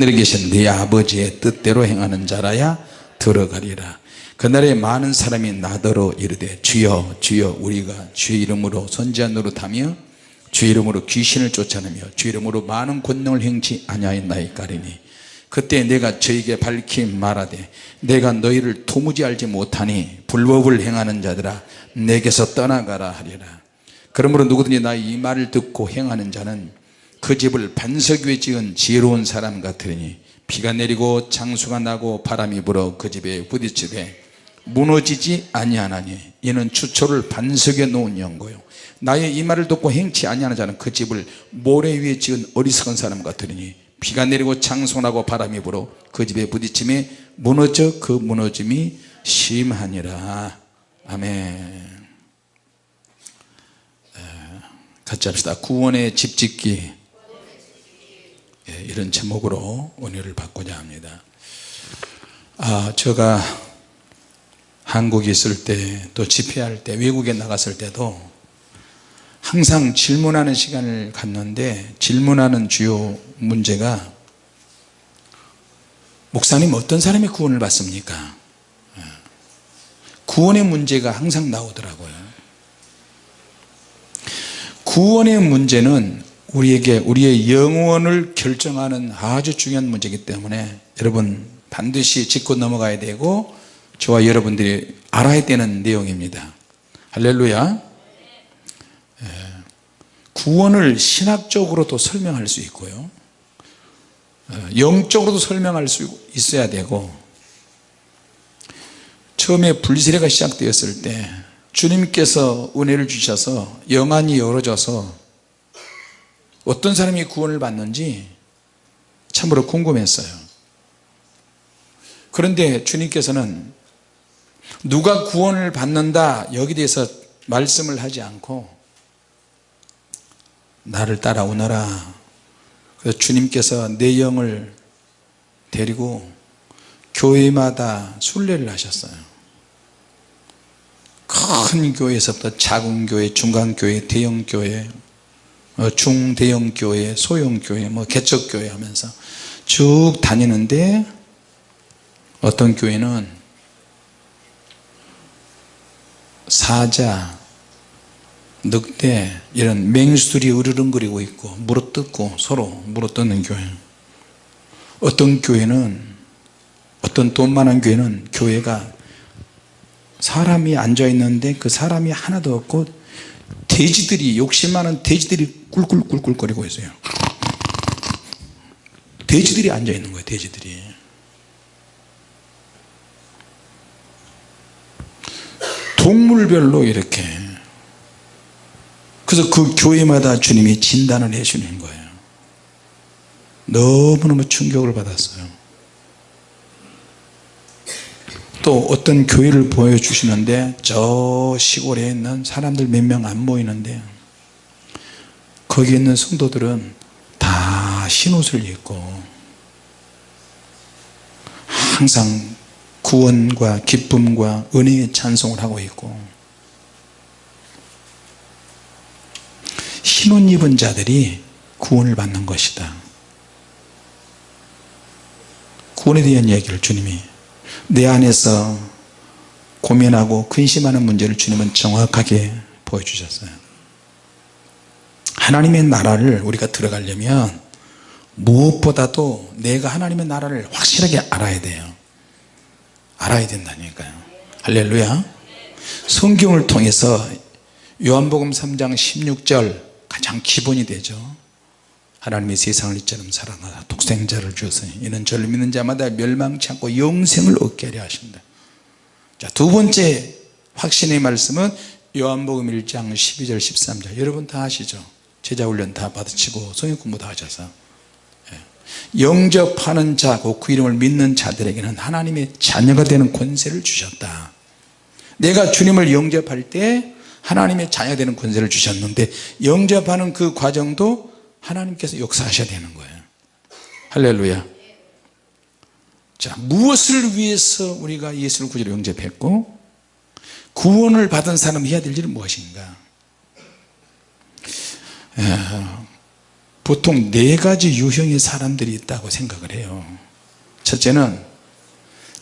하늘에 계신 네 아버지의 뜻대로 행하는 자라야 들어가리라. 그날에 많은 사람이 나더러 이르되 주여 주여 우리가 주의 이름으로 선지한 노릇하며 주의 이름으로 귀신을 쫓아내며 주의 이름으로 많은 권능을 행치 아니하였나이까리니 그때 내가 저에게 밝히 말하되 내가 너희를 도무지 알지 못하니 불법을 행하는 자들아 내게서 떠나가라 하리라. 그러므로 누구든지 나의 이 말을 듣고 행하는 자는 그 집을 반석 위에 지은 지혜로운 사람 같으니 비가 내리고 장수가 나고 바람이 불어 그 집에 부딪히되 무너지지 아니하나니 이는 추초를 반석 위에 놓은 연고요. 나의 이 말을 듣고 행치 아니하는 자는 그 집을 모래 위에 지은 어리석은 사람 같으니 비가 내리고 장수가 나고 바람이 불어 그 집에 부딪힘에 무너져 그 무너짐이 심하니라. 아멘. 같이 합시다. 구원의 집 짓기 예, 이런 제목으로 은혜를 받고자 합니다. 아 제가 한국에 있을 때 또 집회할 때 외국에 나갔을 때도 항상 질문하는 시간을 갖는데 질문하는 주요 문제가 목사님 어떤 사람이 구원을 받습니까? 예. 구원의 문제가 항상 나오더라고요. 구원의 문제는 우리에게 우리의 영원을 결정하는 아주 중요한 문제이기 때문에 여러분 반드시 짚고 넘어가야 되고 저와 여러분들이 알아야 되는 내용입니다 할렐루야 예. 구원을 신학적으로도 설명할 수 있고요 어, 영적으로도 설명할 수 있어야 되고 처음에 불세례가 시작되었을 때 주님께서 은혜를 주셔서 영안이 열어져서 어떤 사람이 구원을 받는지 참으로 궁금했어요. 그런데 주님께서는 누가 구원을 받는다 여기 대해서 말씀을 하지 않고 나를 따라오너라. 그래서 주님께서 내 영을 데리고 교회마다 순례를 하셨어요. 큰 교회에서부터 작은 교회, 중간 교회, 대형 교회, 어, 중대형 교회, 소형 교회, 뭐 개척 교회 하면서 쭉 다니는데 어떤 교회는 사자, 늑대 이런 맹수들이 으르렁거리고 있고 물어뜯고 서로 물어뜯는 교회. 어떤 교회는 어떤 돈 많은 교회는 교회가 사람이 앉아 있는데 그 사람이 하나도 없고 돼지들이 욕심 많은 돼지들이 꿀꿀꿀꿀거리고 있어요. 돼지들이 앉아 있는 거예요 돼지들이. 동물별로 이렇게. 그래서 그 교회마다 주님이 진단을 해 주는 거예요. 너무너무 충격을 받았어요 또 어떤 교회를 보여주시는데 저 시골에 있는 사람들 몇 명안 모이는데 거기 있는 성도들은 다 흰옷을 입고 항상 구원과 기쁨과 은혜의 찬송을 하고 있고 흰옷 입은 자들이 구원을 받는 것이다. 구원에 대한 얘기를 주님이 내 안에서 고민하고 근심하는 문제를 주님은 정확하게 보여주셨어요. 하나님의 나라를 우리가 들어가려면 무엇보다도 내가 하나님의 나라를 확실하게 알아야 돼요. 알아야 된다니까요. 할렐루야. 성경을 통해서 요한복음 3장 16절 가장 기본이 되죠 하나님이 세상을 이처럼 사랑하사 독생자를 주었으니 이는 저를 믿는 자마다 멸망치 않고 영생을 얻게 하려 하신다. 자, 두 번째 확신의 말씀은 요한복음 1장 12절 13절. 여러분 다 아시죠? 제자훈련 다 받으시고 성경 공부 다 하셔서. 예. 영접하는 자고 그 이름을 믿는 자들에게는 하나님의 자녀가 되는 권세를 주셨다. 내가 주님을 영접할 때 하나님의 자녀 되는 권세를 주셨는데 영접하는 그 과정도 하나님께서 역사하셔야 되는 거예요. 할렐루야. 자 무엇을 위해서 우리가 예수를 구주로 영접했고 구원을 받은 사람이 해야 될 일은 무엇인가? 보통 네 가지 유형의 사람들이 있다고 생각을 해요. 첫째는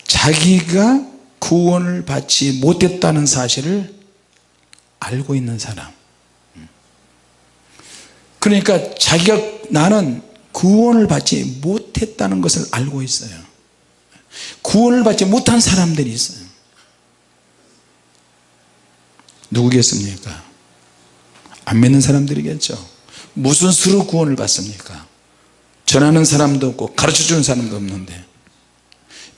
자기가 구원을 받지 못했다는 사실을 알고 있는 사람 그러니까 자기가 나는 구원을 받지 못했다는 것을 알고 있어요. 구원을 받지 못한 사람들이 있어요. 누구겠습니까? 안 믿는 사람들이겠죠. 무슨 수로 구원을 받습니까? 전하는 사람도 없고 가르쳐주는 사람도 없는데.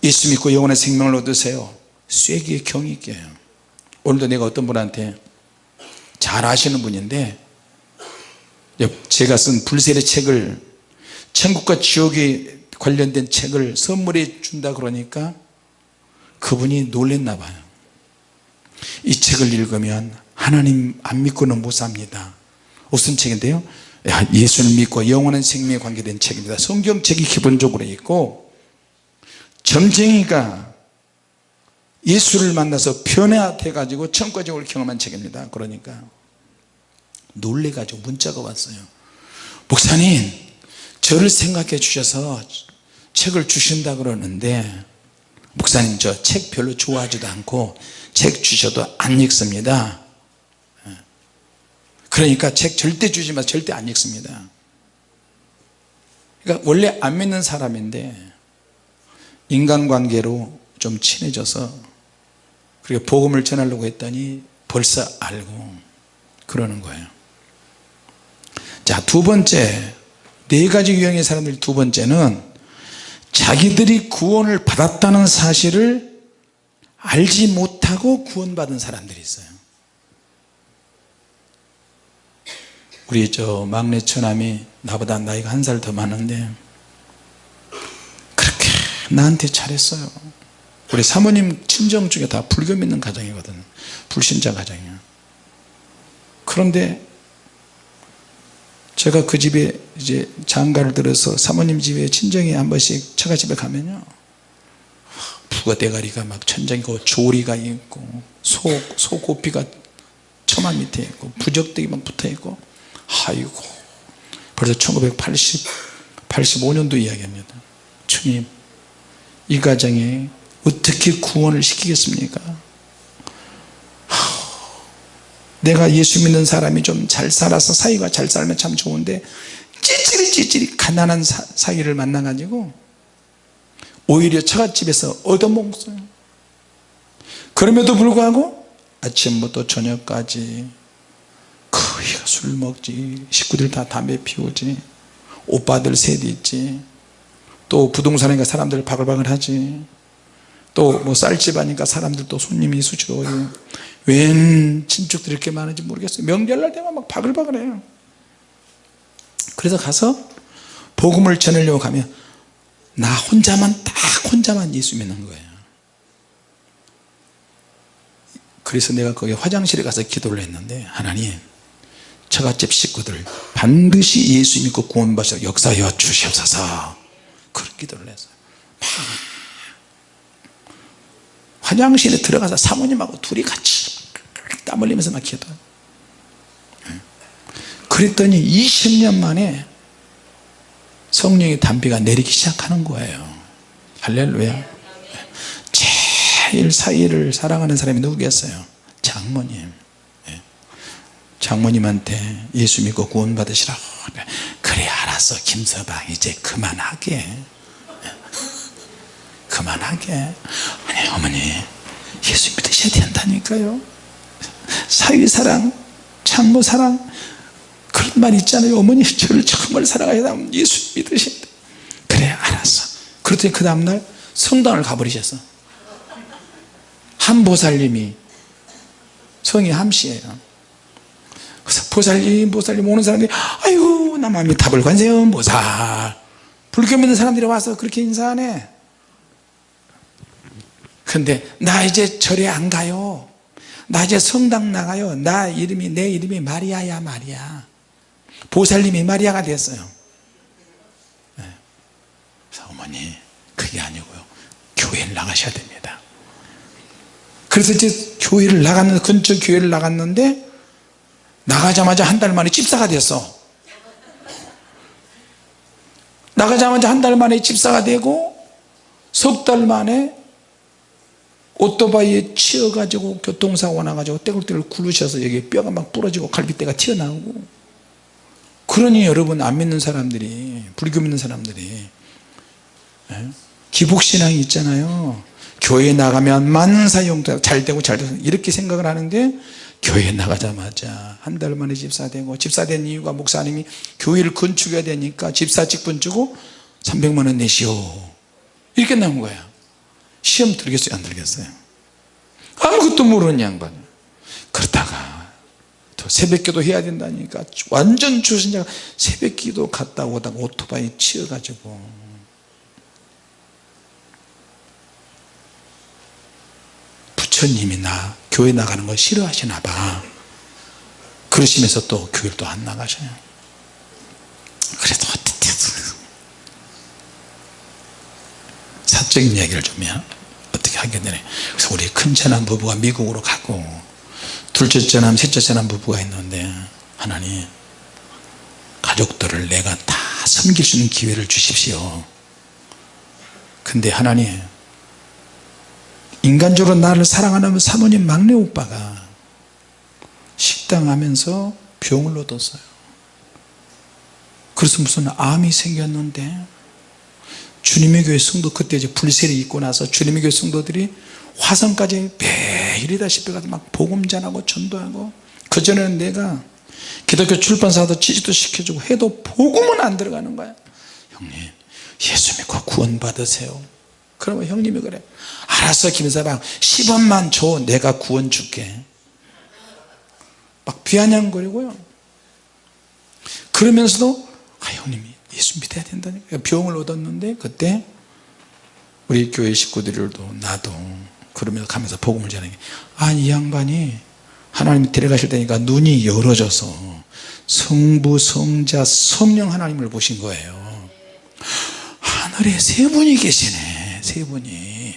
예수 믿고 영원의 생명을 얻으세요. 쐐기에 경이 껴요. 오늘도 내가 어떤 분한테 잘 아시는 분인데 제가 쓴 불세례 책을 천국과 지옥에 관련된 책을 선물해 준다 그러니까 그분이 놀랬나 봐요. 이 책을 읽으면 하나님 안 믿고는 못 삽니다. 무슨 책인데요? 예수를 믿고 영원한 생명에 관계된 책입니다. 성경책이 기본적으로 있고 점쟁이가 예수를 만나서 변화돼 가지고 천과적으로 경험한 책입니다. 그러니까 놀래 가지고 문자가 왔어요. 목사님 저를 생각해 주셔서 책을 주신다 그러는데 목사님 저 책 별로 좋아하지도 않고 책 주셔도 안 읽습니다. 그러니까 책 절대 주지 마 절대 안 읽습니다. 그러니까 원래 안 믿는 사람인데 인간관계로 좀 친해져서 그리고 복음을 전하려고 했더니 벌써 알고 그러는 거예요 자 두 번째 네 가지 유형의 사람들 두 번째는 자기들이 구원을 받았다는 사실을 알지 못하고 구원받은 사람들이 있어요. 우리 저 막내 처남이 나보다 나이가 한 살 더 많은데 그렇게 나한테 잘했어요. 우리 사모님 친정 중에 다 불교 믿는 가정이거든. 불신자 가정이야. 그런데 제가 그 집에 이제 장가를 들어서 사모님 집에 친정에 한 번씩 처가 집에 가면요. 부가 대가리가 막 천장이고 조리가 있고 소, 소고피가 처마 밑에 있고 부적대기 막 붙어 있고. 아이고. 벌써 1980 85년도 이야기합니다. 주님 이 가정에 어떻게 구원을 시키겠습니까 내가 예수 믿는 사람이 좀 잘 살아서 사이가 잘 살면 참 좋은데 찌질이 찌질이 가난한 사, 사이를 만나 가지고 오히려 처갓집에서 얻어먹었어요. 그럼에도 불구하고 아침부터 저녁까지 거의가 술 먹지 식구들 다 담배 피우지 오빠들 셋 있지 또 부동산이니까 사람들 바글바글 하지 또 뭐 쌀집 하니까 사람들 또 손님이 수시로 웬 친척들이 이렇게 많은지 모르겠어요. 명절날 되면 막 바글바글해요. 그래서 가서 복음을 전하려고 가면 나 혼자만 딱 혼자만 예수 믿는 거예요. 그래서 내가 거기 화장실에 가서 기도를 했는데 하나님 처갓집 식구들 반드시 예수 믿고 구원받아 역사여 주시옵소서. 그런 기도를 했어요. 화장실에 들어가서 사모님하고 둘이 같이 땀 흘리면서 막 기도 그랬더니 20년 만에 성령의 담비가 내리기 시작하는 거예요. 할렐루야. 제일 사이를 사랑하는 사람이 누구겠어요? 장모님. 장모님한테 예수 믿고 구원 받으시라고 그래 알았어. 김서방 이제 그만하게. 그만하게. 아니 어머니 예수 믿으셔야 된다니까요 사위사랑 장모사랑 그런 말 있잖아요. 어머니 저를 정말 사랑하시다 예수 믿으신다. 그래 알았어. 그랬더니 그 다음날 성당을 가버리셨어. 한 보살님이 성이 함씨예요. 그래서 보살님 보살님 오는 사람들이 아이고 남아미 타불관세음 보살. 불교 믿는 사람들이 와서 그렇게 인사하네. 근데 나 이제 절에 안 가요 나 이제 성당 나가요. 나 이름이 내 이름이 마리아야 마리아. 보살님이 마리아가 됐어요. 네. 어머니 그게 아니고요. 교회를 나가셔야 됩니다. 그래서 이제 교회를 나갔는데 근처 교회를 나갔는데 나가자마자 한 달 만에 집사가 됐어. 나가자마자 한 달 만에 집사가 되고 석 달 만에 오토바이에 치여가지고 교통사고 나가지고 떼굴떼굴 굴르셔서 여기 뼈가 막 부러지고 갈비뼈가 튀어나오고. 그러니 여러분 안 믿는 사람들이 불교 믿는 사람들이 예? 기복신앙이 있잖아요. 교회 나가면 만사용도 잘 되고 잘 되고 이렇게 생각을 하는데 교회 나가자마자 한 달 만에 집사되고 집사된 이유가 목사님이 교회를 건축해야 되니까 집사 직분 주고 300만원 내시오. 이렇게 나온 거야 시험 들겠어요? 안 들겠어요? 아무것도 모르는 양반. 그렇다가 또 새벽기도 해야 된다니까 완전 주신자가 새벽기도 갔다 오다가 오토바이 치여가지고. 부처님이 나 교회 나가는 거 싫어하시나 봐. 그러시면서 또 교회를 또 안 나가셔요. 그래도 사적인 이야기를 좀 해. 어떻게 하게 되네 그래서 우리 큰처남 부부가 미국으로 가고 둘째 처남 셋째 처남 부부가 있는데 하나님 가족들을 내가 다 섬길 수 있는 기회를 주십시오 근데 하나님 인간적으로 나를 사랑하는 사모님 막내 오빠가 식당 하면서 병을 얻었어요 그래서 무슨 암이 생겼는데 주님의 교회 성도 그때 이제 불세를 입고 나서 주님의 교회 성도들이 화성까지 매일이다시피 가서 막 복음 전하고 전도하고 그전에는 내가 기독교 출판사도 지지도 시켜주고 해도 복음은 안 들어가는 거야. 형님 예수 믿고 구원 받으세요. 그러면 형님이 그래. 알았어 김사방. 10원만 줘. 내가 구원 줄게. 막 비아냥거리고요. 그러면서도 아 형님이 예수 믿어야 된다니까. 병을 얻었는데 그때 우리 교회 식구들도 나도 그러면서 가면서 복음을 전하게. 아이 양반이 하나님이 데려가실 때니까 눈이 열어져서 성부 성자 성령 하나님을 보신 거예요. 하늘에 세 분이 계시네 세 분이.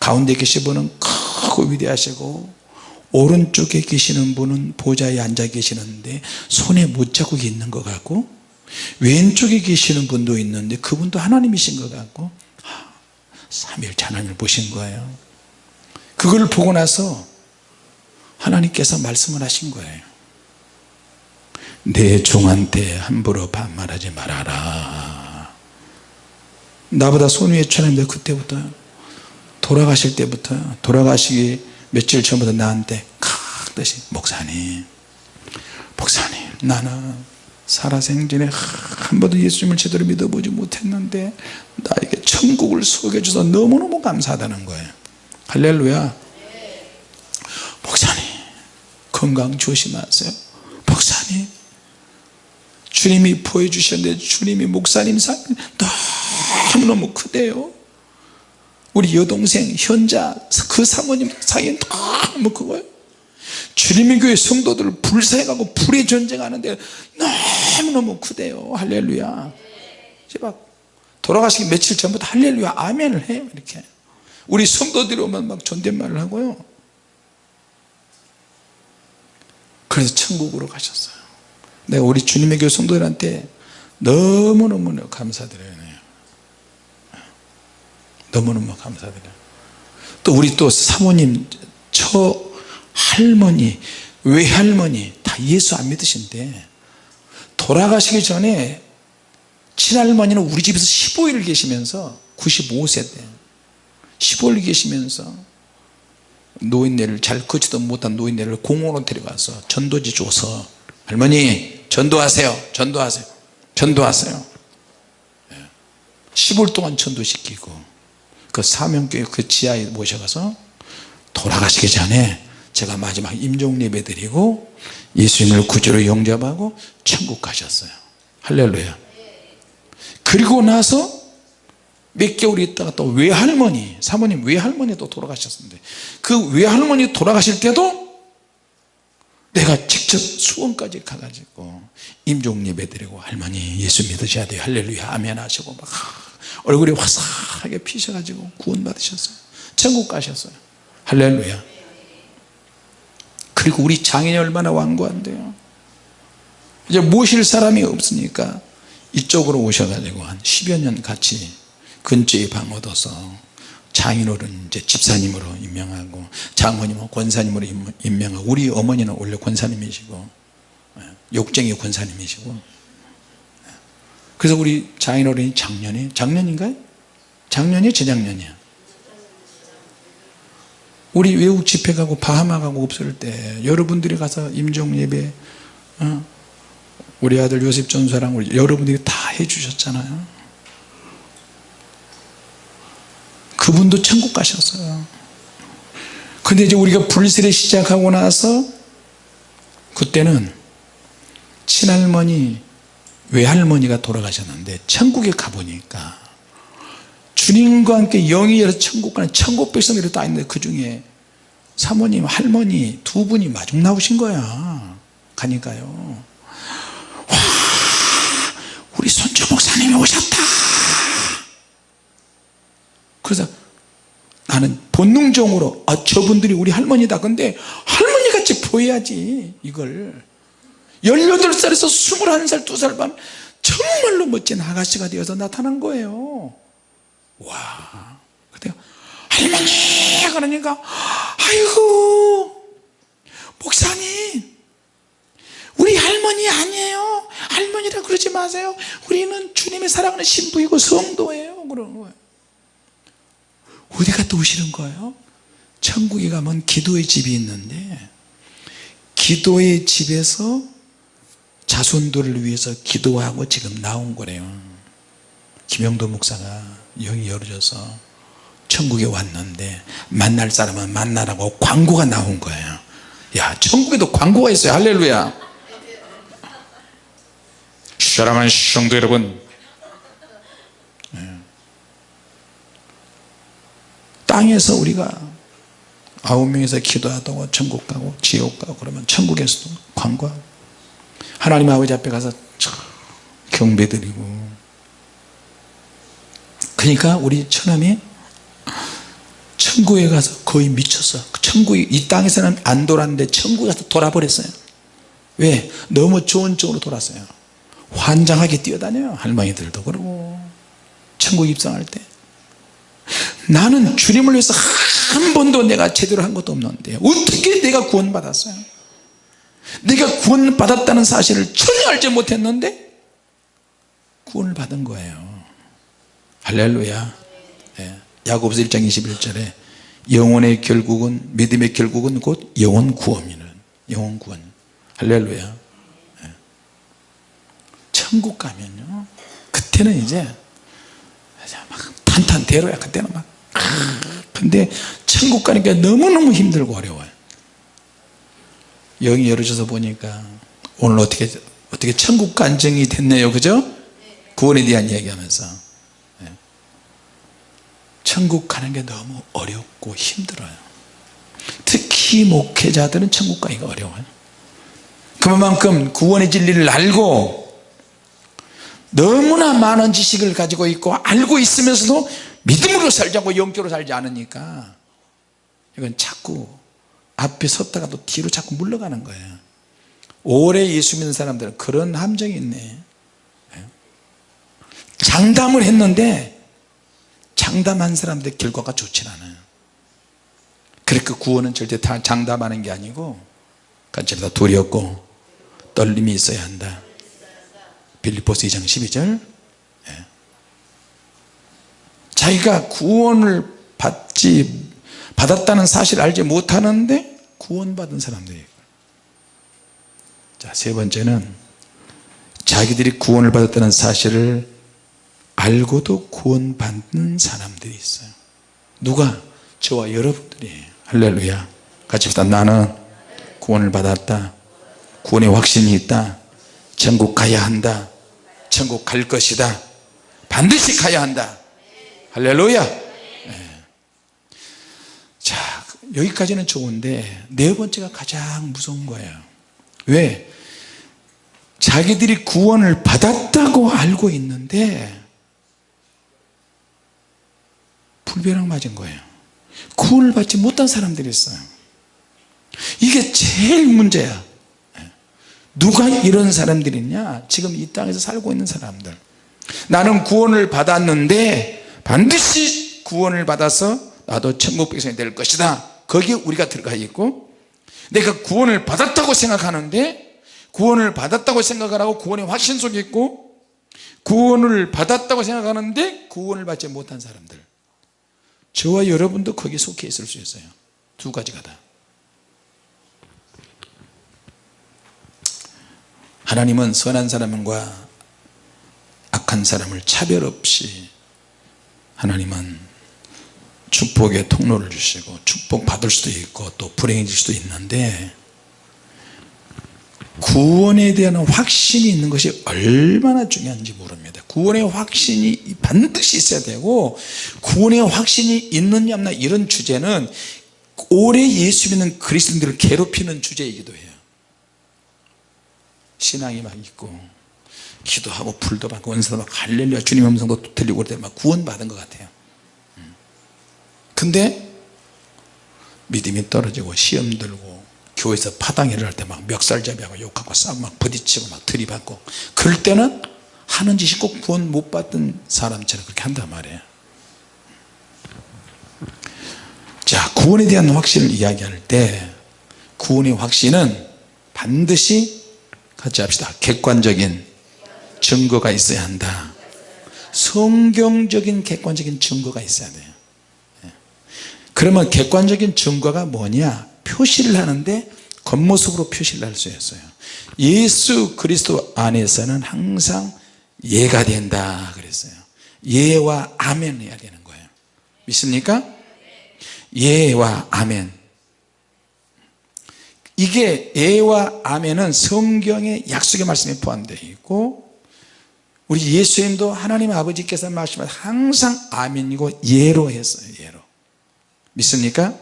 가운데 계신 분은 크고 위대하시고 오른쪽에 계시는 분은 보좌에 앉아 계시는데 손에 못 자국이 있는 것 같고 왼쪽에 계시는 분도 있는데 그분도 하나님이신 것 같고 삼일째 하나님을 보신 거예요. 그걸 보고 나서 하나님께서 말씀을 하신 거예요. 내 종한테 함부로 반말하지 말아라. 나보다 손 위에 천인데 그때부터 돌아가실 때부터 돌아가시기 며칠 전부터 나한테 각듯이 목사님 목사님 나는 살아생전에 한 번도 예수님을 제대로 믿어보지 못했는데 나에게 천국을 소개해줘서 너무너무 감사하다는 거예요. 할렐루야. 목사님 건강 조심하세요. 목사님 주님이 보여주셨는데 주님이 목사님 상 너무너무 크대요. 우리 여동생 현자 그 사모님 사이에 너무 크고요. 주님의 교회 성도들 불사해가고 불의 전쟁하는데 너무 너무 크대요. 할렐루야. 막 돌아가시기 며칠 전부터 할렐루야 아멘을 해요 이렇게. 우리 성도들이 오면 막 존댓말을 하고요. 그래서 천국으로 가셨어요. 내가 우리 주님의 교회 성도들한테 너무너무 감사드려요. 너무너무 감사드려요. 또 우리 또 사모님 처 할머니 외할머니 다 예수 안 믿으신데 돌아가시기 전에 친할머니는 우리 집에서 15일 계시면서 95세 때 15일 계시면서 노인네를 잘 걷지도 못한 노인네를 공원으로 데려가서 전도지 줘서 할머니 전도하세요 전도하세요 전도하세요. 10일 동안 전도시키고 그 사명교회 그 지하에 모셔가서 돌아가시기 전에 제가 마지막 임종 예배 드리고 예수님을 구주로 영접하고 천국 가셨어요. 할렐루야. 그리고 나서 몇 개월 있다가 또 외할머니 사모님 외할머니도 돌아가셨는데 그 외할머니 돌아가실 때도 내가 직접 수원까지 가가지고 임종 예배 드리고 할머니 예수 믿으셔야 돼요. 할렐루야. 아멘 하시고 막 얼굴이 화사하게 피셔가지고 구원 받으셨어요. 천국 가셨어요. 할렐루야 그리고 우리 장인이 얼마나 완고한데요 이제 모실 사람이 없으니까 이쪽으로 오셔가지고 한 10여 년 같이 근처에 방 얻어서 장인어른 이제 집사님으로 임명하고 장모님은 권사님으로 임- 임명하고 우리 어머니는 원래 권사님이시고 예, 욕쟁이 권사님이시고 예. 그래서 우리 장인어른이 작년에 작년인가요? 작년이 재작년이야 우리 외국 집회 가고 바하마 가고 없을 때 여러분들이 가서 임종 예배 어? 우리 아들 요셉 전사랑 우리 여러분들이 다 해주셨잖아요 그분도 천국 가셨어요 근데 이제 우리가 불세례 시작하고 나서 그때는 친할머니 외할머니가 돌아가셨는데 천국에 가보니까 주님과 함께 영이 열어 천국 가는 천국 백성들이 다 있는데 그 중에 사모님 할머니 두 분이 마중 나오신 거야. 가니까요. 와 우리 손주 목사님이 오셨다. 그래서 나는 본능적으로 아 저분들이 우리 할머니다. 근데 할머니같이 보여야지 이걸. 18살에서 21살 2살 반 정말로 멋진 아가씨가 되어서 나타난 거예요 와. 그래요 할머니 그러니까 아이고 목사님 우리 할머니 아니에요. 할머니라 그러지 마세요. 우리는 주님의 사랑하는 신부이고 성도예요. 그러는 거예요. 어디 갔다 오시는 거예요? 천국에 가면 기도의 집이 있는데 기도의 집에서 자손들을 위해서 기도하고 지금 나온 거래요. 김영도 목사가 영이 열어져서 천국에 왔는데 만날 사람은 만나라고 광고가 나온 거예요. 야 천국에도 광고가 있어요. 할렐루야. 사랑하는 성도 여러분. 예. 땅에서 우리가 아홉 명에서 기도하다가 천국 가고 지옥 가고 그러면 천국에서도 광고하고. 하나님 아버지 앞에 가서 경배 드리고 그러니까 우리 처남이 천국에 가서 거의 미쳤어. 천국이 이 땅에서는 안 돌았는데 천국에 가서 돌아버렸어요. 왜? 너무 좋은 쪽으로 돌았어요. 환장하게 뛰어다녀요 할머니들도 그러고. 천국 입성할 때. 나는 주님을 위해서 한 번도 내가 제대로 한 것도 없는데 어떻게 내가 구원 받았어요? 내가 구원 받았다는 사실을 전혀 알지 못했는데 구원을 받은 거예요 할렐루야. 예. 야고보서 1장 21절에 영혼의 결국은 믿음의 결국은 곧 영혼 구원이는 영혼 구원. 할렐루야. 예. 천국 가면요. 그때는 이제 막 탄탄대로야 그때는 막 근데 천국 가니까 너무너무 힘들고 어려워요. 영이 열어져서 보니까 오늘 어떻게 어떻게 천국 간증이 됐네요. 그죠? 구원에 대한 이야기 하면서. 예. 천국 가는 게 너무 어렵고 힘들어요. 특히 목회자들은 천국 가기가 어려워요. 그만큼 구원의 진리를 알고 너무나 많은 지식을 가지고 있고 알고 있으면서도 믿음으로 살지 않고 영적으로 살지 않으니까 이건 자꾸 앞에 섰다가도 뒤로 자꾸 물러가는 거예요. 오래 예수 믿는 사람들은 그런 함정이 있네. 장담을 했는데 장담한 사람들 결과가 좋진 않아요. 그러니까 구원은 절대 다 장담하는 게 아니고 다 두렵고 떨림이 있어야 한다. 빌리포스 2장 12절. 예. 자기가 구원을 받지 받았다는 사실을 알지 못하는데 구원받은 사람들이 자세 번째는 자기들이 구원을 받았다는 사실을 알고도 구원받는 사람들이 있어요. 누가? 저와 여러분들이. 할렐루야. 같이 합시다. 나는 구원을 받았다. 구원의 확신이 있다. 천국 가야 한다. 천국 갈 것이다. 반드시 가야 한다. 할렐루야. 네. 자 여기까지는 좋은데 네 번째가 가장 무서운 거예요. 왜? 자기들이 구원을 받았다고 알고 있는데 불벼락 맞은 거예요. 구원을 받지 못한 사람들이 있어요. 이게 제일 문제야. 누가 이런 사람들이냐? 지금 이 땅에서 살고 있는 사람들. 나는 구원을 받았는데 반드시 구원을 받아서 나도 천국 백성이 될 것이다. 거기에 우리가 들어가 있고 내가 구원을 받았다고 생각하는데 구원을 받았다고 생각을 하고 구원의 확신 속에 있고 구원을 받았다고 생각하는데 구원을 받지 못한 사람들 저와 여러분도 거기에 속해 있을 수 있어요. 두 가지가 다. 하나님은 선한 사람과 악한 사람을 차별 없이 하나님은 축복의 통로를 주시고 축복 받을 수도 있고 또 불행해질 수도 있는데 구원에 대한 확신이 있는 것이 얼마나 중요한지 모릅니다. 구원의 확신이 반드시 있어야 되고 구원의 확신이 있느냐 없나 이런 주제는 오래 예수 믿는 그리스도인들을 괴롭히는 주제이기도 해요. 신앙이 막 있고 기도하고 불도 받고 원사도 받고 할렐루야 주님 음성도 들리고 그럴 때막 구원받은 것 같아요. 음. 근데 믿음이 떨어지고 시험 들고 교회에서 파당회를 할 때 막 멱살잡이하고 욕하고 싸우고 막 부딪히고 막 들이받고. 그럴 때는 하는 짓이 꼭 구원 못 받은 사람처럼 그렇게 한단 말이에요. 자 구원에 대한 확신을 이야기할 때 구원의 확신은 반드시 같이 합시다. 객관적인 증거가 있어야 한다. 성경적인 객관적인 증거가 있어야 돼요. 예. 그러면 객관적인 증거가 뭐냐? 표시를 하는데 겉모습으로 표시를 할 수 있어요. 예수 그리스도 안에서는 항상 예가 된다 그랬어요. 예와 아멘 해야 되는 거예요. 믿습니까? 예와 아멘. 이게 예와 아멘은 성경의 약속의 말씀에 포함되어 있고 우리 예수님도 하나님 아버지께서 말씀을 항상 아멘이고 예로 했어요 예로. 믿습니까?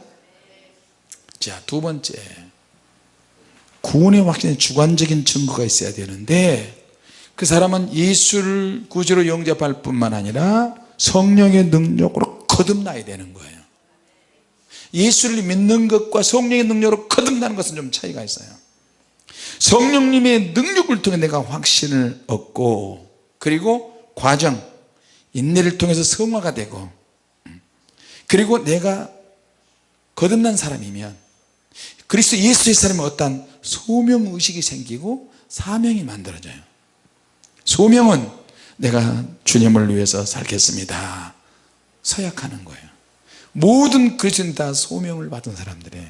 자두 번째 구원의 확신에 주관적인 증거가 있어야 되는데 그 사람은 예수를 구주로 영접할 뿐만 아니라 성령의 능력으로 거듭나야 되는 거예요. 예수를 믿는 것과 성령의 능력으로 거듭나는 것은 좀 차이가 있어요. 성령님의 능력을 통해 내가 확신을 얻고 그리고 과정 인내를 통해서 성화가 되고 그리고 내가 거듭난 사람이면 그리스도 예수의 사람은 어떤 소명의식이 생기고 사명이 만들어져요. 소명은 내가 주님을 위해서 살겠습니다. 서약하는 거예요. 모든 그리스도인 다 소명을 받은 사람들이에요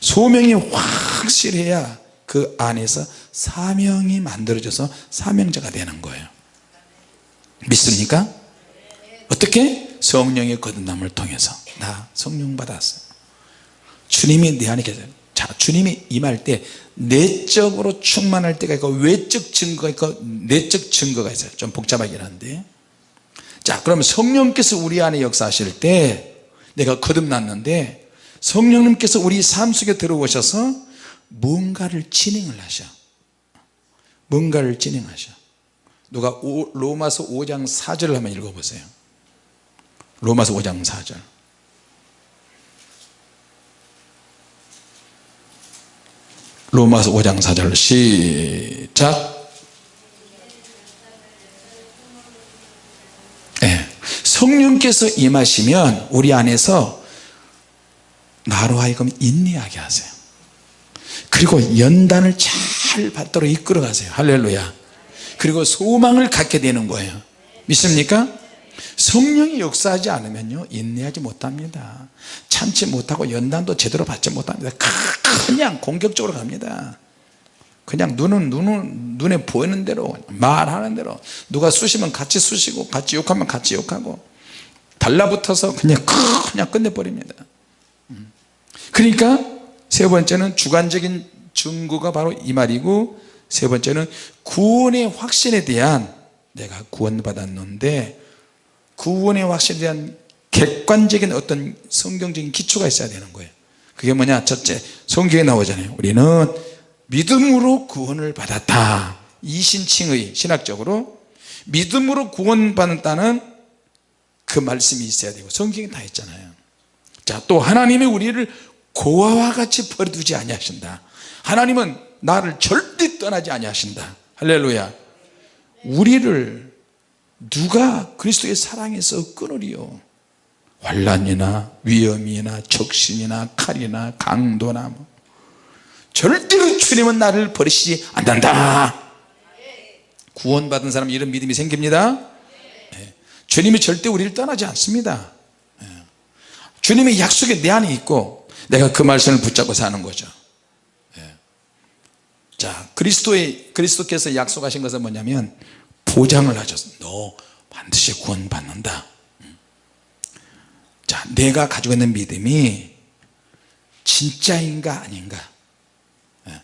소명이 확실해야 그 안에서 사명이 만들어져서 사명자가 되는 거예요. 믿습니까? 어떻게? 성령의 거듭남을 통해서. 나 성령 받았어. 주님이 내 안에 계세요 자 주님이 임할 때 내적으로 충만할 때가 있고 외적 증거가 있고 내적 증거가 있어요. 좀 복잡하긴 한데. 자 그러면 성령께서 우리 안에 역사하실 때 내가 거듭났는데 성령님께서 우리 삶 속에 들어오셔서 뭔가를 진행을 하셔. 뭔가를 진행하셔. 누가 오, 로마서 5장 4절을 한번 읽어보세요. 로마서 5장 4절 로마서 5장 4절 시작. 네. 성령께서 임하시면 우리 안에서 나로 하여금 인내하게 하세요. 그리고 연단을 잘 받도록 이끌어 가세요. 할렐루야. 그리고 소망을 갖게 되는 거예요. 믿습니까? 성령이 역사하지 않으면요 인내하지 못합니다. 참지 못하고 연단도 제대로 받지 못합니다. 그냥 공격적으로 갑니다. 그냥 눈은 눈은 눈에 보이는 대로 말하는 대로. 누가 쑤시면 같이 쑤시고 같이 욕하면 같이 욕하고. 달라붙어서 그냥 그냥 끝내버립니다. 음. 그러니까 세 번째는 주관적인 증거가 바로 이 말이고 세 번째는 구원의 확신에 대한 내가 구원받았는데 구원의 확신에 대한 객관적인 어떤 성경적인 기초가 있어야 되는 거예요. 그게 뭐냐? 첫째 성경에 나오잖아요. 우리는 믿음으로 구원을 받았다. 이신칭의 신학적으로 믿음으로 구원받았다는 그 말씀이 있어야 되고 성경에 다 있잖아요. 자또 하나님이 우리를 고아와 같이 버려두지 아니하신다. 하나님은 나를 절대 떠나지 아니하신다. 할렐루야. 우리를 누가 그리스도의 사랑에서 끊으리요 환란이나 위험이나 적신이나 칼이나 강도나 뭐. 절대로 주님은 나를 버리시지 않는다 구원받은 사람 이런 믿음이 생깁니다 예. 주님이 절대 우리를 떠나지 않습니다 예. 주님의 약속이 내 안에 있고 내가 그 말씀을 붙잡고 사는 거죠 예. 자 그리스도의 그리스도께서 약속하신 것은 뭐냐면 보장을 하셨어 너 반드시 구원 받는다. 자 내가 가지고 있는 믿음이 진짜인가 아닌가. 예.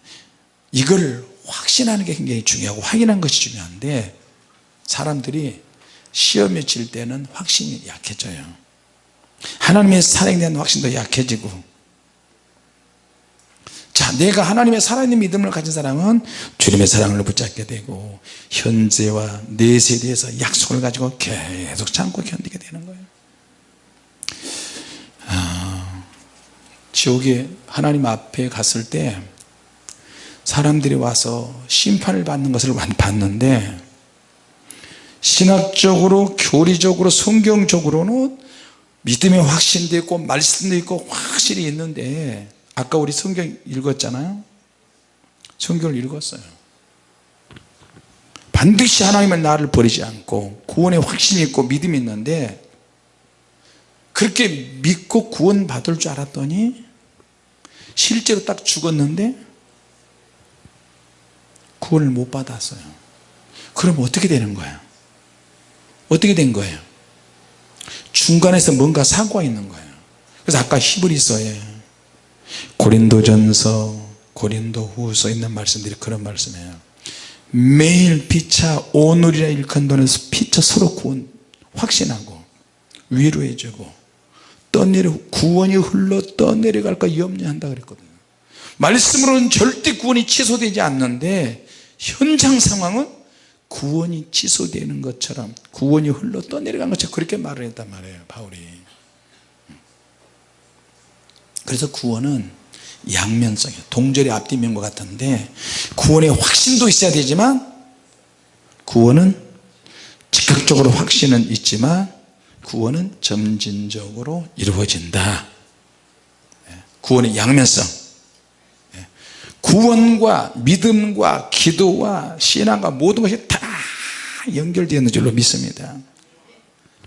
이걸 확신하는 게 굉장히 중요하고 확인한 것이 중요한데 사람들이 시험에 질 때는 확신이 약해져요. 하나님의 사랑에 대한 확신도 약해지고 자 내가 하나님의 살아있는 믿음을 가진 사람은 주님의 사랑을 붙잡게 되고 현재와 내세에 대해서 약속을 가지고 계속 참고 견디게 되는 거예요. 아, 지옥에 하나님 앞에 갔을 때 사람들이 와서 심판을 받는 것을 봤는데 신학적으로 교리적으로 성경적으로는 믿음의 확신도 있고 말씀도 있고 확실히 있는데 아까 우리 성경 읽었잖아요. 성경을 읽었어요. 반드시 하나님은 나를 버리지 않고 구원의 확신이 있고 믿음이 있는데 그렇게 믿고 구원 받을 줄 알았더니 실제로 딱 죽었는데 구원을 못 받았어요. 그럼 어떻게 되는 거야? 어떻게 된 거예요? 중간에서 뭔가 사고가 있는 거예요. 그래서 아까 히브리서에 고린도전서 고린도후서 있는 말씀들이 그런 말씀이에요. 매일 피차 오늘이라 일컫는 돈에서 피차 서로 구원 확신하고 위로해주고 떠내려 구원이 흘러 떠내려갈까 염려한다 그랬거든요. 말씀으로는 절대 구원이 취소되지 않는데 현장 상황은 구원이 취소되는 것처럼 구원이 흘러 떠내려간 것처럼 그렇게 말을 했단 말이에요 바울이 그래서 구원은 양면성이에요 동절의 앞뒤면과 같은데 구원의 확신도 있어야 되지만 구원은 즉각적으로 확신은 있지만 구원은 점진적으로 이루어진다. 예, 구원의 양면성. 예, 구원과 믿음과 기도와 신앙과 모든 것이 다 연결되어 있는 줄로 믿습니다.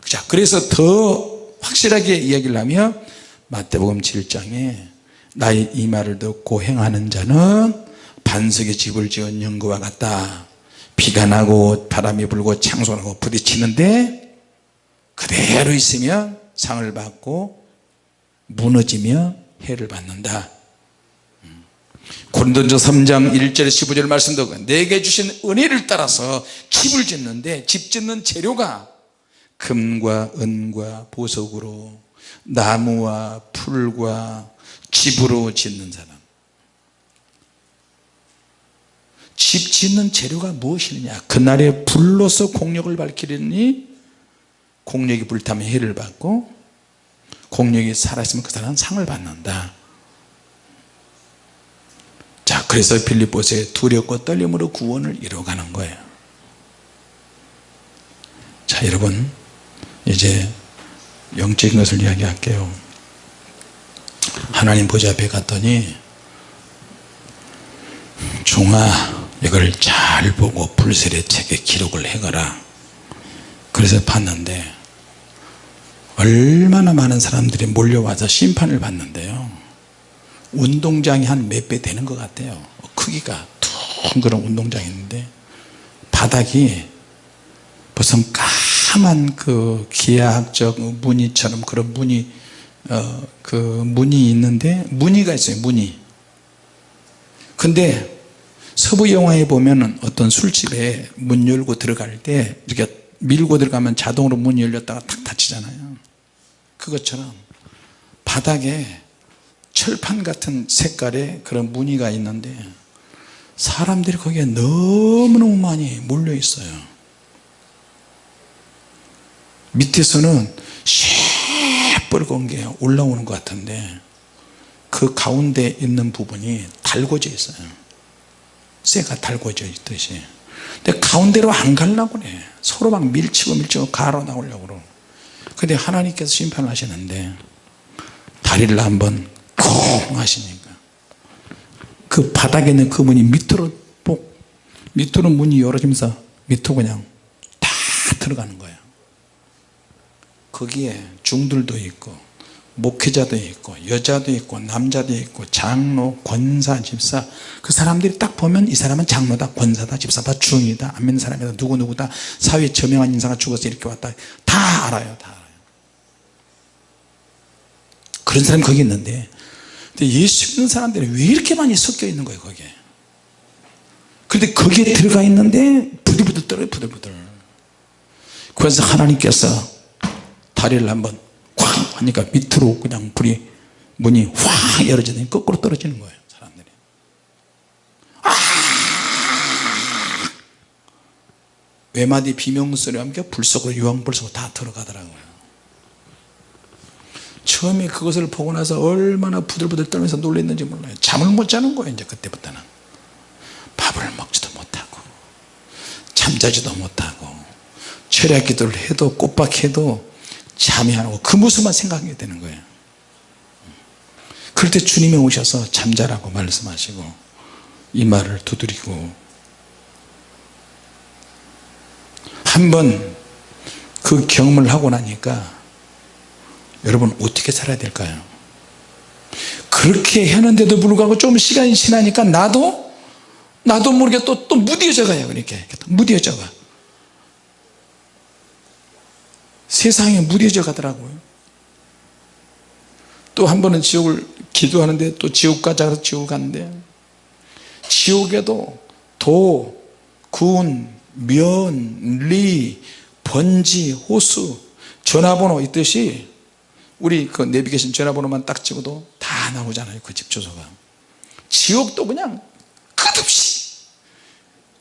자 그래서 더 확실하게 이야기를 하면 마태복음 7장에 나의 이 말을 듣고 행하는 자는 반석에 집을 지은 연구와 같다. 비가 나고 바람이 불고 창소나고 부딪히는데 그대로 있으면 상을 받고 무너지며 해를 받는다. 고린도전서 3장 1절 15절 말씀도 내게 주신 은혜를 따라서 집을 짓는데 집 짓는 재료가 금과 은과 보석으로 나무와 풀과 집으로 짓는 사람. 집 짓는 재료가 무엇이느냐? 그날에 불로서 공력을 밝히려니 공력이 불타면 해를 받고 공력이 살아있으면 그 사람은 상을 받는다. 자 그래서 빌립보서에 두렵고 떨림으로 구원을 이루어가는 거예요. 자 여러분 이제 영적인 것을 이야기할게요. 하나님 보좌 앞에 갔더니 종아 이걸 잘 보고 불셀의 책에 기록을 해가라. 그래서 봤는데 얼마나 많은 사람들이 몰려와서 심판을 받는데요. 운동장이 한 몇 배 되는 것 같아요. 크기가 둥그런 운동장이 있는데 바닥이 무슨 까 만그 기하학적 무늬처럼 그런 무늬 어, 그 무늬 있는데 무늬가 있어요 무늬 근데 서부 영화에 보면은 어떤 술집에 문 열고 들어갈 때 이렇게 밀고 들어가면 자동으로 문이 열렸다가 탁 닫히잖아요. 그것처럼 바닥에 철판 같은 색깔의 그런 무늬가 있는데 사람들이 거기에 너무너무 많이 몰려 있어요 밑에서는 시뻘건 게 올라오는 것 같은데 그 가운데 있는 부분이 달궈져 있어요. 쇠가 달궈져 있듯이. 근데 가운데로 안 가려고 그래. 서로 막 밀치고 밀치고 가로 나오려고 그러 근데 하나님께서 심판을 하시는데 다리를 한번 쿵 하시니까 그 바닥에 있는 그 문이 밑으로 뽁 밑으로 문이 열어지면서 밑으로 그냥 다 들어가는 거예요 거기에 중들도 있고 목회자도 있고 여자도 있고 남자도 있고 장로 권사 집사. 그 사람들이 딱 보면 이 사람은 장로다 권사다 집사다 중이다. 안 믿는 사람이다. 누구누구다. 사회에 저명한 인사가 죽어서 이렇게 왔다. 다 알아요 다 알아요. 그런 사람이 거기 있는데 근데 예수 믿는 사람들이 왜 이렇게 많이 섞여 있는 거예요 거기에? 근데 거기에 들어가 있는데 부들부들 떨어요 부들부들. 그래서 하나님께서 다리를 한번 쾅 하니까 밑으로 그냥 불이 문이 확 열어지더니 거꾸로 떨어지는 거예요 사람들이. 아! 외마디 비명소리와 함께 불 속으로 유황불 속으로 다 들어가더라고요. 처음에 그것을 보고 나서 얼마나 부들부들 떨면서 놀랐는지 몰라요. 잠을 못 자는 거예요 이제 그때부터는. 밥을 먹지도 못하고 잠자지도 못하고 철야 기도를 해도 꼬박해도 잠이 안 오고. 그 모습만 생각하게 되는 거예요. 그럴 때 주님이 오셔서 잠자라고 말씀하시고 이 말을 두드리고 한 번 그 경험을 하고 나니까 여러분 어떻게 살아야 될까요? 그렇게 하는데도 불구하고 좀 시간이 지나니까 나도 나도 모르게 또, 또 무뎌져 가요 그렇게. 무뎌져 가 세상에 무뎌져 가더라고요. 또 한 번은 지옥을 기도하는데 또 지옥 가자 지옥 갔는데 지옥에도 도, 군, 면, 리, 번지, 호수 전화번호 있듯이 우리 그 내비게이션 전화번호만 딱 찍어도 다 나오잖아요 그 집 주소가. 지옥도 그냥 끝없이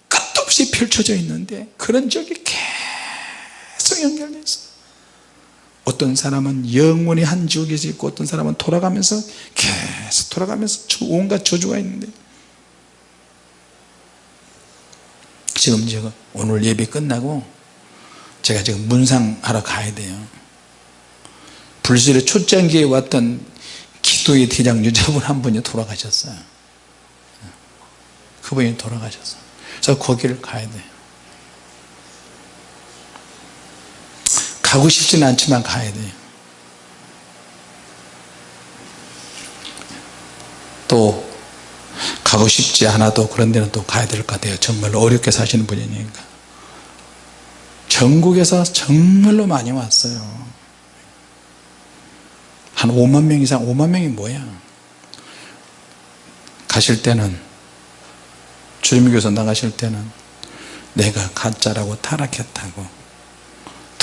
끝없이 펼쳐져 있는데 그런 적이 계속 연결되어 있어요 어떤 사람은 영원히 한 지옥에서 있고 어떤 사람은 돌아가면서 계속 돌아가면서 온갖 저주가 있는데. 지금 제가 오늘 예배 끝나고 제가 지금 문상하러 가야 돼요. 불실의 초창기에 왔던 기도의 대장 유자분 한 분이 돌아가셨어요. 그분이 돌아가셨어요. 그래서 거기를 가야 돼요 가고 싶지는 않지만 가야 돼요. 또 가고 싶지 않아도 그런 데는 또 가야 될 것 같아요. 정말로 어렵게 사시는 분이니까. 전국에서 정말로 많이 왔어요. 한 5만 명 이상 5만 명이 뭐야? 가실 때는 주님교에서 나가실 때는 내가 가짜라고 타락했다고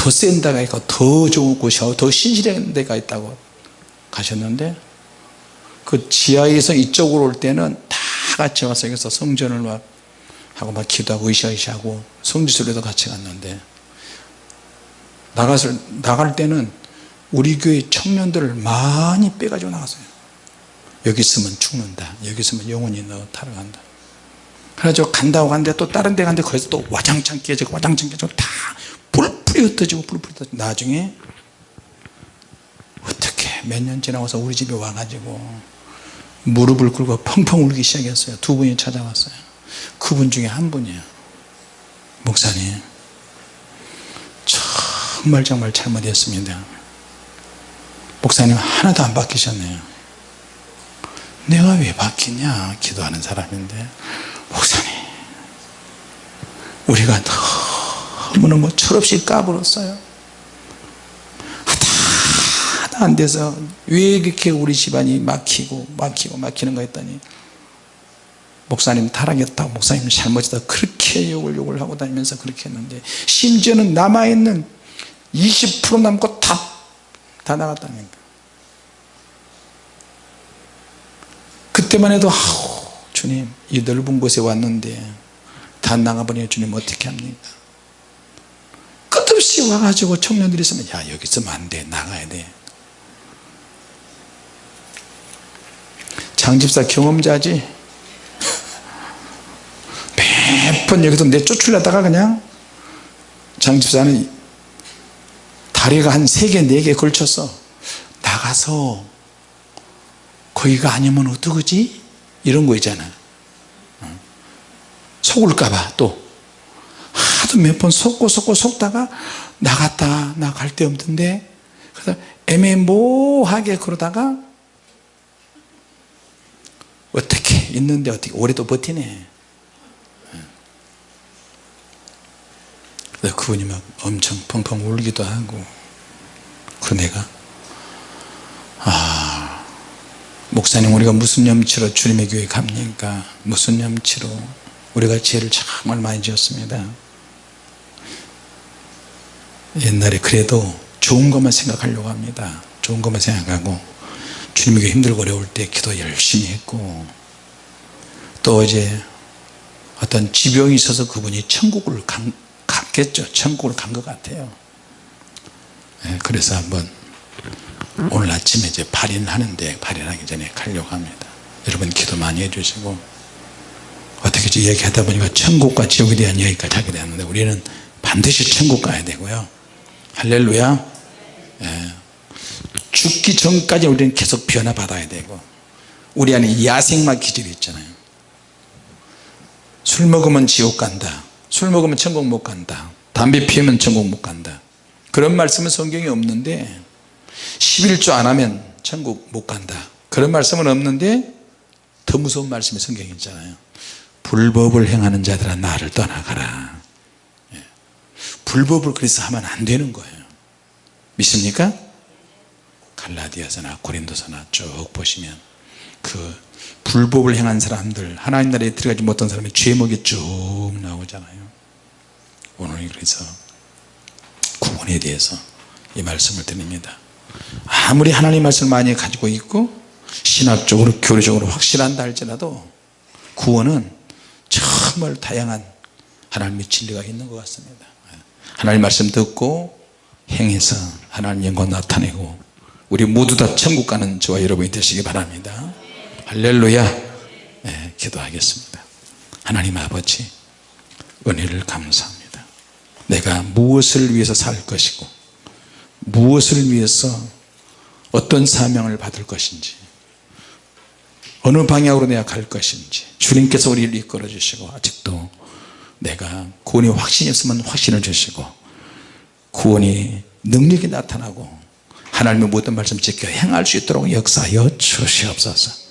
더 센 데가 있고 더 좋은 곳이 더 신실한 데가 있다고 가셨는데 그 지하에서 이쪽으로 올 때는 다 같이 와서 여기서 성전을 막 하고 막 기도하고 으쌰으쌰하고 성지순례도 같이 갔는데 나갔을, 나갈 때는 우리 교회 청년들을 많이 빼가지고 나갔어요. 여기 있으면 죽는다. 여기 있으면 영혼이 너 타러간다. 그래가지고 간다고 갔는데 또 다른 데 갔는데 거기서 또 와장창 깨지고 와장창 깨지고 다 불풀이 흩어지고 불풀이 흩어지고? 나중에 어떻게 몇 년 지나고서 우리 집에 와가지고 무릎을 꿇고 펑펑 울기 시작했어요. 두 분이 찾아왔어요. 그분 중에 한 분이에요. 목사님. 정말 정말 잘못했습니다. 목사님 하나도 안 바뀌셨네요. 내가 왜 바뀌냐? 기도하는 사람인데. 목사님 우리가 너 무너무 철없이 까불었어요. 하다 하다 안 돼서 왜 이렇게 우리 집안이 막히고 막히고 막히는가 했더니 목사님 타락했다고 목사님 잘못했다 그렇게 욕을 욕을 하고 다니면서 그렇게 했는데 심지어는 남아있는 20% 남고 다, 다 나갔다니까 그때만 해도 아우 주님 이 넓은 곳에 왔는데 다 나가버리면 주님 어떻게 합니까 끝없이 와가지고 청년들이 있으면 야 여기 있으면 안돼 나가야 돼. 장집사 경험자지? 번 여기서 내 쫓으려다가 그냥 장집사는 다리가 한 세 개 네 개 걸쳐서 나가서 거기가 아니면 어떡하지? 이런 거 있잖아. 어. 속을까봐 또 하도 몇 번 속고 속고 속다가 나갔다 나 갈 데 없던데 그래서 애매모호하게 그러다가 어떻게 있는데 어떻게 오래 또 버티네. 그래서 그분이 막 엄청 펑펑 울기도 하고 그 내가 아 목사님 우리가 무슨 염치로 주님의 교회 갑니까? 무슨 염치로? 우리가 죄를 정말 많이 지었습니다 옛날에 그래도 좋은 것만 생각하려고 합니다. 좋은 것만 생각하고 주님에게 힘들고 어려울 때 기도 열심히 했고 또 이제 어떤 지병이 있어서 그분이 천국을 간, 갔겠죠. 천국을 간 것 같아요. 예, 그래서 한번 오늘 아침에 이제 발인하는데 발인하기 전에 가려고 합니다. 여러분 기도 많이 해주시고 어떻게 얘기하다 보니까 천국과 지옥에 대한 얘기까지 하게 되었는데 우리는 반드시 천국 가야 되고요 할렐루야. 예. 죽기 전까지 우리는 계속 변화 받아야 되고 우리 안에 야생마 기질이 있잖아요. 술 먹으면 지옥 간다. 술 먹으면 천국 못 간다. 담배 피우면 천국 못 간다. 그런 말씀은 성경에 없는데 11조 안 하면 천국 못 간다. 그런 말씀은 없는데 더 무서운 말씀이 성경에 있잖아요. 불법을 행하는 자들아 나를 떠나가라. 예. 불법을 그래서 하면 안 되는 거예요. 믿습니까? 갈라디아서나 고린도서나 쭉 보시면 그 불법을 행한 사람들 하나님 나라에 들어가지 못한 사람의 죄목이 쭉 나오잖아요. 오늘 그래서 구원에 대해서 이 말씀을 드립니다. 아무리 하나님 말씀을 많이 가지고 있고 신학적으로 교리적으로 확실한다 할지라도 구원은 정말 다양한 하나님의 진리가 있는 것 같습니다 하나님 말씀 듣고 행해서 하나님 영광 나타내고 우리 모두 다 천국 가는 저와 여러분이 되시기 바랍니다. 할렐루야. 네, 기도하겠습니다. 하나님 아버지 은혜를 감사합니다. 내가 무엇을 위해서 살 것이고 무엇을 위해서 어떤 사명을 받을 것인지 어느 방향으로 내가 갈 것인지 주님께서 우리를 이끌어 주시고 아직도 내가 구원이 확신이 없으면 확신을 주시고 구원이 능력이 나타나고 하나님의 모든 말씀 지켜 행할 수 있도록 역사하여 주시옵소서